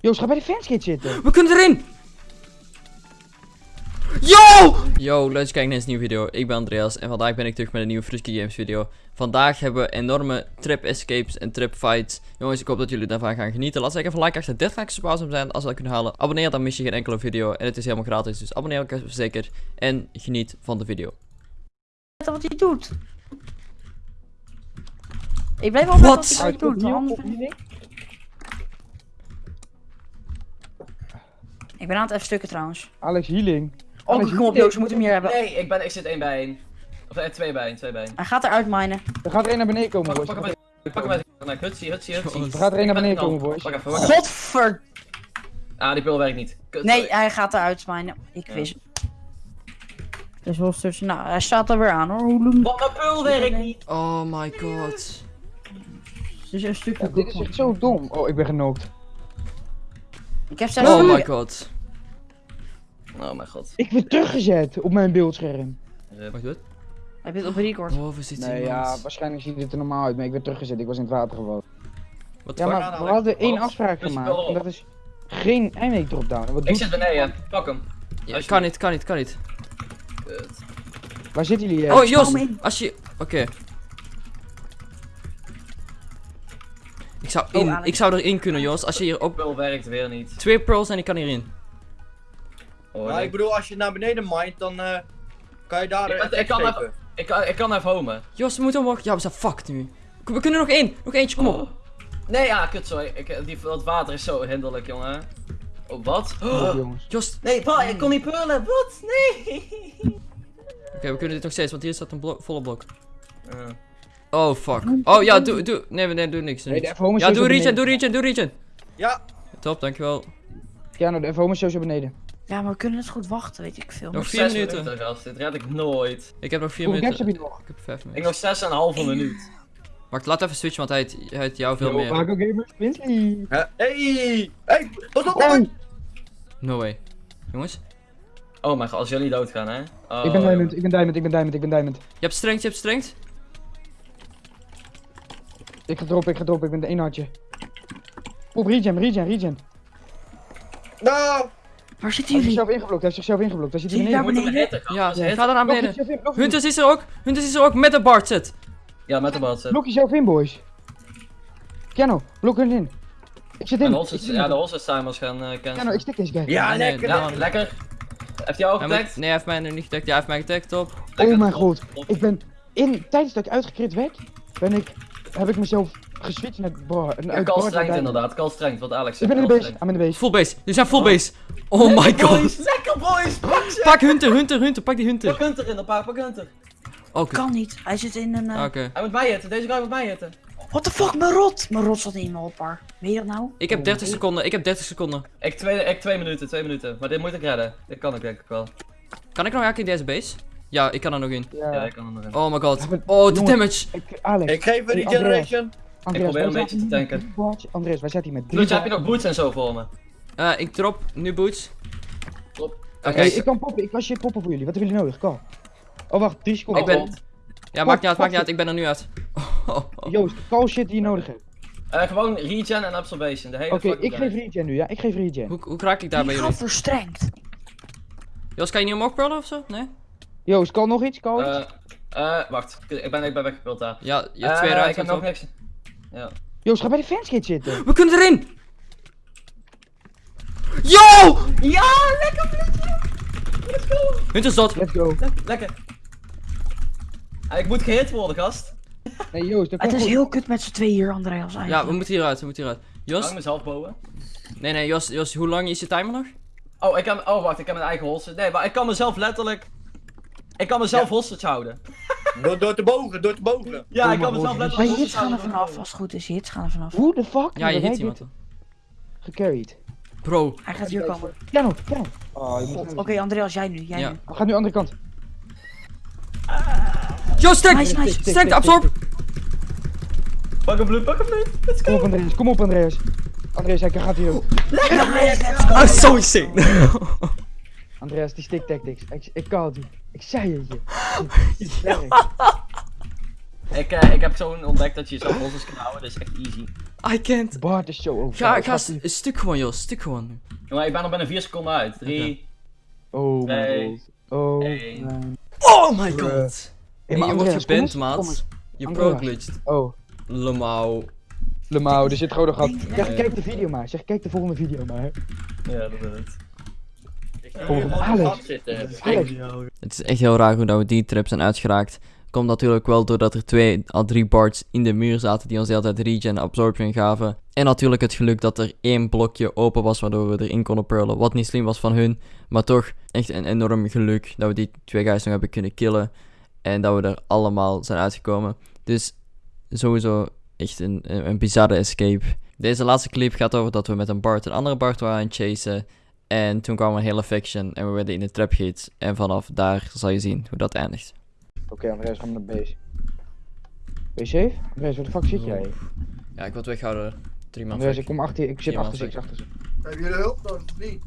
Joost, ga bij de fanskit zitten. We kunnen erin! Yo! Yo, leuk kijken naar deze nieuwe video. Ik ben Andreas en vandaag ben ik terug met een nieuwe Frisky Games video. Vandaag hebben we enorme trip escapes en trip fights. Jongens, ik hoop dat jullie daarvan gaan genieten. Laat zeker even like achter. Dit ik pauze om zijn als we dat kunnen halen. Abonneer, dan mis je geen enkele video. En het is helemaal gratis, dus abonneer ook zeker. En geniet van de video. wat hij doet. Ik blijf Wat? wat hij doet. Ik- ben aan het even stukken trouwens. Alex Healing. Oh, Alex, kom op Joost, we moeten hem hier hebben. Nee, ik, ben, ik zit één bij één. Of eh, twee bij één, twee bij één. Hij gaat eruit minen. Er gaat er een naar beneden komen, boys. pak hem uit. Pak hem uit. Hutsie, hutsie, hutsie. Er gaat er een naar beneden komen, boys. Pak even, pak even. Godver... Ah, die pil werkt niet. Kut, Nee, sorry. hij gaat eruit minen. Ik Ja. wist Dus holsters. Nou, hij staat er weer aan hoor. Hoe Wat, mijn pul werkt niet. Oh my god. Dus een stukje. Ja, dit is echt zo dom. Oh, ik ben genokt. Ik heb zelfs... Oh my god. Oh mijn god. Ik ben teruggezet op mijn beeldscherm. Wacht, wat? Heb je het op record? Oh, we zitten Nee, iemand. ja, waarschijnlijk ziet het er normaal uit, maar ik ben teruggezet. Ik was in het water gevallen. What the Ja, fuck? maar we hadden één Wat? afspraak gemaakt. En dat is geen eindweek dropdown. Wat Ik zit beneden, pak hem. Ja, kan niet, kan niet, kan niet. Kut. Waar zitten jullie? eh? Oh, Jos, als je... Oké. Ik zou, in, ik zou erin kunnen, Jos. Als je hier op Pul werkt weer niet. twee pearls en ik kan hierin. Oh, Maar nee. ik bedoel, als je naar beneden mindt, dan eh, kan je daar Ik ik kan even- ik, kan, ik kan even homen. Jos, we moeten omhoog. Ja, we zijn fucked nu. We kunnen nog één. Nog eentje, kom op. Oh. Nee, ja, kut, sorry. Ik, eh, die, dat water is zo hinderlijk, jongen. Oh, wat? Oh, jongens. Jos. Nee, pa, ik kon niet pullen. Wat? Nee. Oké, we kunnen dit nog steeds, want hier staat een blok, volle blok. Eh, Oh, fuck. Oh, ja, doe, doe. Nee, nee, doe niks. Nee, de. FOMO Ja, doe regen, doe regen, doe regen. Ja, Top, dankjewel. Ja, nou, de FOMO is sowieso beneden. Ja, maar we kunnen het goed wachten, weet ik veel. Nog nog vier zes minuten. gast. Dit red ik nooit. Ik heb nog vier Hoeveel gaps minuten. heb je nog? Ik heb vijf Ik minuten. nog zes en een halve minuut. Wacht, laat even switchen, want hij heeft, hij heeft jou veel Yo, meer. Marco Gamers, Winsley. Hey, hey, pas op, Oh, man. No way. Jongens, Oh mijn god, als jullie doodgaan, hè? Oh, ik ben diamond, jongen. ik ben diamond, ik ben diamond, ik ben diamond. je hebt strength, je hebt strength. Ik ga droppen, ik ga droppen, ik ben de één hartje. Op regen, regen, regen. Nou, Waar zitten Hij heeft jullie? zichzelf ingeblokt, hij heeft zichzelf ingeblokt. Hij zit hier beneden. gast. Ja, hit- ga dan naar beneden. Hunters is er ook. Hunters is er ook met de Bart zit. Ja, met de bad zit. Blok jezelf in, boys. Piano, blok hun in. Ik zit in. de Ik ja, de. Holsters timers gaan uh, Piano, ik stik deze guy. ja, Nee, lekker. Ja, lekker. lekker. Heeft hij ook getagd? nee, hij heeft mij nu niet getagd. Ja, hij heeft mij getagd, top. Lekker. Oh mijn god. Top. Ik ben in, tijdens dat ik uitgekrit werd, ben ik, heb ik mezelf geswitcht naar bar. Ja, call strength inderdaad, call strength, wat Alex Ik zegt. ben in de base. I'm in de base. Full base. Jullie zijn full base. Oh my god. boys, lekker boys, pak ze! Pak Hunter, Hunter, Hunter. Pak die Pak Hunter. Hunter in de pak Hunter. Oké. Kan niet. Hij zit in een... eh, Oké. Hij moet mij hitten, deze guy moet mij hitten. What the fuck, mijn rot! Mijn rot zat in mijn hopper. Weet je dat nou? Ik heb 30 seconden. Ik heb 30 seconden. Ik twee, ik twee minuten, twee minuten. Maar dit moet ik redden. Dit kan ik denk ik wel. Kan ik nog eigenlijk in deze base? Ja, ik kan er nog in. Ja. Ik kan er nog in. Oh my god. Oh, de damage. Ik, Alex. Ik geef een regeneration. Andreas, probeer een beetje te tanken. Andreas, wij zaten hier met drie heb je nog boots en zo voor me? Eh, ik drop nu boots. Klopt. Oké. Hey, ik kan poppen, ik kan shit poppen voor jullie. Wat hebben jullie nodig? Call. Oh wacht, 3 seconden. Ik ben- Ja, maakt niet uit, maakt niet uit. Ik ben er nu uit. Joost, call shit die je nodig hebt. Eh, gewoon regen en absorption. De hele Oké, ik geef regen nu, ja? Ik geef regen. Hoe, hoe raak ik daar bij jullie? gaat verstrengd. Jos, kan je niet omhoog pearlen of zo? Nee? Joost, call nog iets? Call iets? Eh, eh, wacht. Ik ben, ik ben weggepult daar. Ja, je hebt Eh, twee Ik heb nog niks. Ja. Joost, ga bij de fanskit zitten. We kunnen erin! Yo! Ja, lekker bloedje! Let's go! Hunter is. Let's go. Lekker, lekker. Ah, ik moet gehit worden, gast. Nee, Joost, dat Het is goed. heel kut met z'n tweeën hier, Andreas. Eigenlijk. Ja, we moeten hieruit, we moeten hieruit. Jos? mezelf boven. Nee, nee, Jos, Jos, hoe lang is je timer nog? Oh, ik kan, oh, wacht, ik heb mijn eigen hostage. Nee, maar ik kan mezelf letterlijk... Ik kan mezelf hostage houden. Door, door te bogen, door te bogen. Ja, Oh ik kan mezelf. Maar letterlijk je hits gaan er vanaf, als het goed is. Je hits gaan er vanaf. Hoe de fuck Ja, je hit iemand gecarried? Bro. Hij gaat hier komen. Piano, piano. Oh, Oké, Andreas, jij nu. Jij Ja. nu. We gaan nu andere kant. Jos, sterk! Nice, nice. Sterk, tik, absorb! Pak een bloed, pak een bloed. Let's Kom go. op Andreas, kom op Andreas. Andreas, hij gaat hier ook. Ah, zo insane. Andreas, die stick tactics. Ik, ik kan het niet. Ik zei het je. Ik, eh, ik heb zo'n ontdekt dat je zelf hostes kan houden, dat is echt easy. I can't. Bart is zo over. Ga, ga, st- stuk gewoon, joh. Stuk gewoon. Jongen, ik ben er bijna 4 seconden uit. 3, Oh my god. Oh. Oh my god. Hey, je wordt geband, maat. Je pro-glitched. Oh, Lemau. Lemau, er zit gewoon nog. Zeg, kijk de video maar. Zeg, kijk de volgende video maar. Ja, dat is het. Alex. zitten. Alex. Het is echt heel raar hoe dat we die trip zijn uitgeraakt. Komt natuurlijk wel doordat er twee à drie bards in de muur zaten die ons de hele tijd regen en absorption gaven. En natuurlijk het geluk dat er één blokje open was waardoor we erin konden purlen. Wat niet slim was van hun, maar toch echt een enorm geluk dat we die twee guys nog hebben kunnen killen. En dat we er allemaal zijn uitgekomen. Dus sowieso echt een, een, een bizarre escape. Deze laatste clip gaat over dat we met een bard een andere bard waren aan het chasen. En toen kwam een hele faction en we werden in de trap gehit. En vanaf daar zal je zien hoe dat eindigt. Oké, Andreas, gaan we naar base. Ben je safe? Andreas, waar de fuck zit jij? Ja, ik word weghouden. Drie man Andreas, ik kom achter je. Ik zit achter ze, ik zit achter ze. Hebben jullie hulp nodig of niet?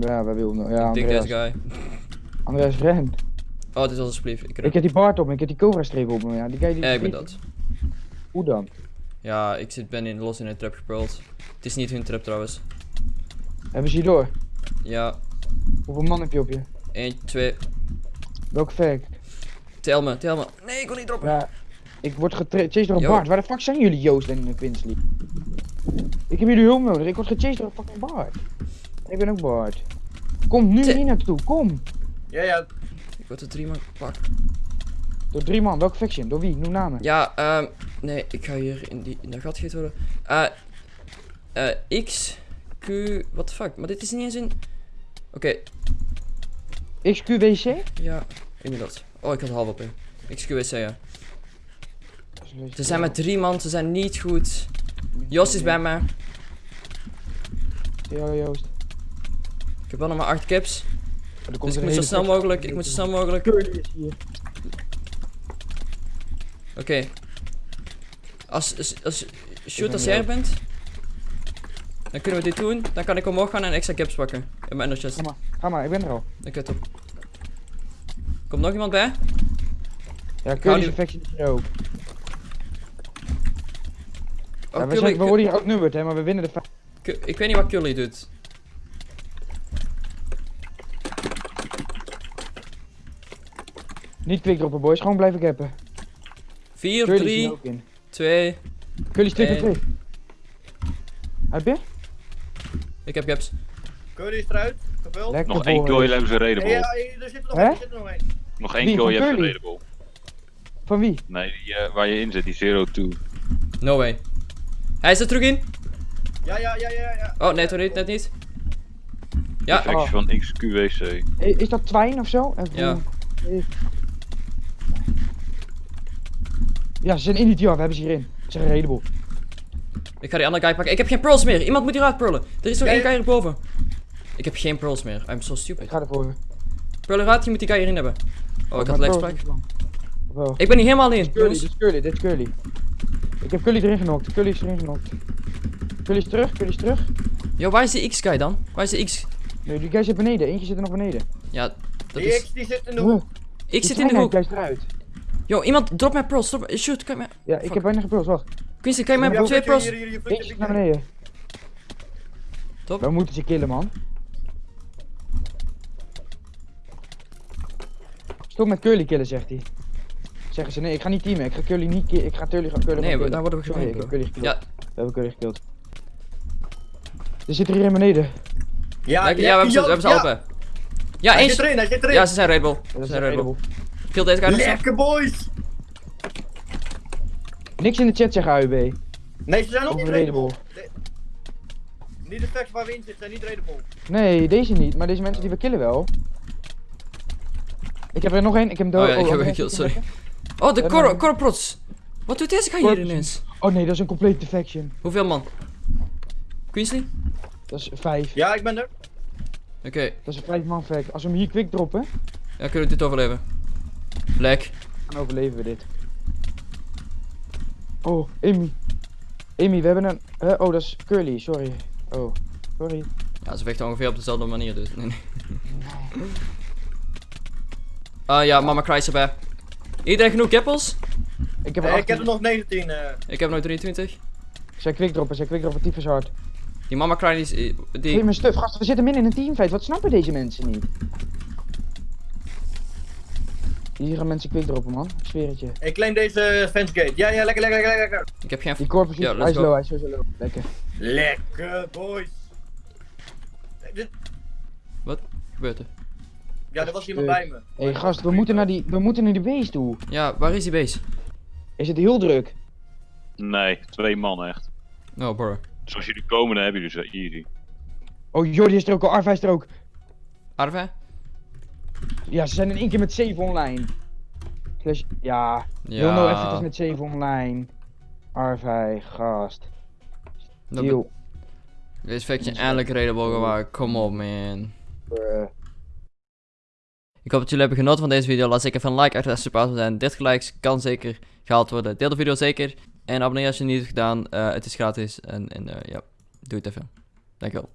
Ja, wij willen. Ja, Ik dik Andreas. deze guy. Andreas, ren. Oh, dit is alsjeblieft. Ik, Ik heb die Bart op me, ik heb die Cobra streep op me. Ja, die guy die ja, ik ben dat. Hoe dan? Ja, ik zit, ben in, los in een trap gepurld. Het is niet hun trap trouwens. Hebben ze hier door? Ja, Hoeveel man heb je op je? 1, 2. Welke fact? Tel me, tel me. Nee, ik kon niet droppen. Ja, ik word gechased door een Yo. Bart. Waar de fuck zijn jullie, Joost en Quinsley? Ik heb jullie hulp nodig. Ik word gechased door een fucking Bart. Ik ben ook Bart. Kom nu hier naartoe, kom. Ja, ja. Ik word er drie man gepakt. Door drie man, welke faction? Door wie? Noem namen. Ja, ehm. nee, ik ga hier in, die, in dat gat gegeten worden. Eh. eh, X, Q. What the fuck? Maar dit is niet eens een. Oké, XQWC? ja, inderdaad. Oh, ik had half op in. XQWC, ja. Ze zijn met drie man, ze zijn niet goed. Jos is bij mij. Ja, Joost. Ik heb wel nog maar 8 caps. Dus ik moet zo snel mogelijk, ik moet zo snel mogelijk. Oké. Als, als, als, shoot als jij er bent. Dan kunnen we dit doen. Dan kan ik omhoog gaan en extra caps pakken. In mijn chest. Ga maar, ga maar, ik ben er al. Oké, top. Komt nog iemand bij? Ja, faction is hier ook. Oh, Ja, we, Cully- zijn, we worden hier outnumbered, hè, maar we winnen de ik weet niet wat Cully doet. Niet quickdroppen, boys. Gewoon blijven cappen. 4, Curly is hier 3, ook in. 2. Curly's 2 Eén. 2 Heb je? Ik heb caps. Curry is eruit. Gevuld. Lekker Nog één kill, hebben ze Ja, raidable. ja, er zit er nog er zit er nog één. Nog één je hebt ze raidable. Van wie? Nee, die, eh, waar je in zit, die 0-2. No way. Hij is er terug in. Ja, ja, ja, ja, ja. Oh, nee, toch niet, net niet. Ja, Oh. van XQWC. Hey, Is dat Twijn of zo? Even- Ja. Ja, ze zijn in die ja, we hebben ze hierin. Ze zijn redable. Ik ga die andere guy pakken. Ik heb geen pearls meer. Iemand moet hieruit pearlen. Er is nog één guy erboven. Ik heb geen pearls meer. I'm so stupid. Ik ga ervoor. Pearl eruit, je moet die guy hierin hebben. Oh, ik had Bro. Ik ben niet helemaal alleen. Dit is Curly, dit is Curly. Ik heb Curly erin genokt. Curly is erin genokt. Curly is terug, Curly is terug. Yo, waar is de X-guy dan? Waar is de X? Nee, die guy zit beneden. Eentje zit er nog beneden. Ja, dat Die is... X die zit in de hoek. Ik die zit in de hoek. guy is eruit. Yo, iemand, drop mijn pearls. Drop... Shoot, kan mij... Ja, ik Fuck. heb bijna gepulst, wacht. Quincy, kan je mij Ja, twee Eentje zit naar beneden. Top. We moeten ze killen, man. Stop met Curly killen, zegt hij. Zeggen ze, nee, ik ga niet teamen. Ik ga Curly niet killen. Ik ga Curly, Curly Nee, daar worden we Sorry, ik heb. Curly gekild. Ja, We hebben Curly gekild. Er zit er hier in beneden. Ja, ja, we hebben ze, we hebben ze ja. Ja, Hij eens. zit erin, hij zit erin. Ja, ze zijn raidable. Dat Ze is zijn redable. raidable. Kill deze guy. Lekker boys. Niks in de chat zeggen, AUB. Nee, ze zijn ook niet raidable. raidable. Niet de facts waar we in zitten zijn niet raidable. Nee, deze niet. Maar deze mensen die we killen wel. Ik heb er nog één. Ik heb hem dood. Oh ja, ik heb hem je sorry. Oh, de Cor Corprots. Wat doet deze guy hier ineens? Oh nee, dat is een complete defection. Hoeveel man? Queensley? Dat is vijf. Ja, ik ben er. Oké, Dat is een vijf man fact. Als we hem hier quick droppen, ja, kunnen we dit overleven? Lek. dan overleven we dit. Oh, Amy. Amy, we hebben een... hè? oh, dat is Curly, sorry. Oh, sorry. Ja, ze vechten ongeveer op dezelfde manier dus. Nee, nee. Ah ja, Mama Cry is erbij. Iedereen genoeg keppels? Ik heb Eh, er ik heb 18. er nog 19. eh. Ik heb nog 23. Zij quickdroppen, zij quickdroppen tyfus hard. Die mama cry is... eh, Die... Geef me stuf, gast, we zitten midden in een teamfight. Wat snappen deze mensen niet? Hier gaan mensen quickdroppen, man. Ik zweer het je. Ik claim deze fence gate. Ja, ja, lekker, lekker, lekker, lekker. Ik heb geen... Die corpus, Ja, hij is low, hij is sowieso low. Lekker. Lekker, boys. Dit- gebeurt er? Ja, er was iemand bij me. Hé hey, gast, we moeten, naar die, we moeten naar die base toe. Ja, waar is die base? Is het heel druk? Nee, twee man echt. Oh, bro. Dus als jullie komen, dan hebben jullie ze easy. Oh, Jordi is er ook al, Arva is er ook. Arve? Ja, ze zijn in één keer met 7 online. Slash, ja, heel no effort is Ja. met 7 online. Arvij, gast. Deal. Deze faction eindelijk redable waren. Kom op, man. Bruh. Ik hoop dat jullie hebben genoten van deze video. Laat zeker even een like achter als je supporter zijn. 30 likes kan zeker gehaald worden. Deel de video zeker. En abonneer als je het niet hebt gedaan. Eh, het is gratis. En, en eh, ja, doe het even. Dankjewel.